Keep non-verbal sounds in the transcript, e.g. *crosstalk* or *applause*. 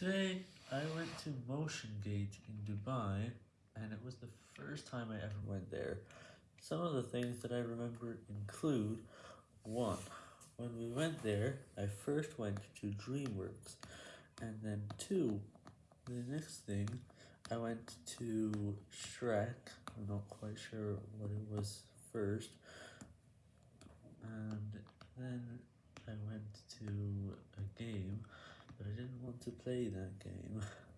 Today, I went to Motion Gate in Dubai, and it was the first time I ever went there. Some of the things that I remember include, 1. When we went there, I first went to DreamWorks, and then 2. The next thing, I went to Shrek, I'm not quite sure what it was first, and then I went to to play that game. *laughs*